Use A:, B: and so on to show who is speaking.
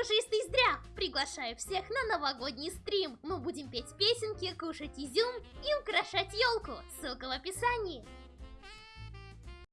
A: Пушистый зря! Приглашаю всех на новогодний стрим! Мы будем петь песенки, кушать изюм и украшать елку! Ссылка в описании!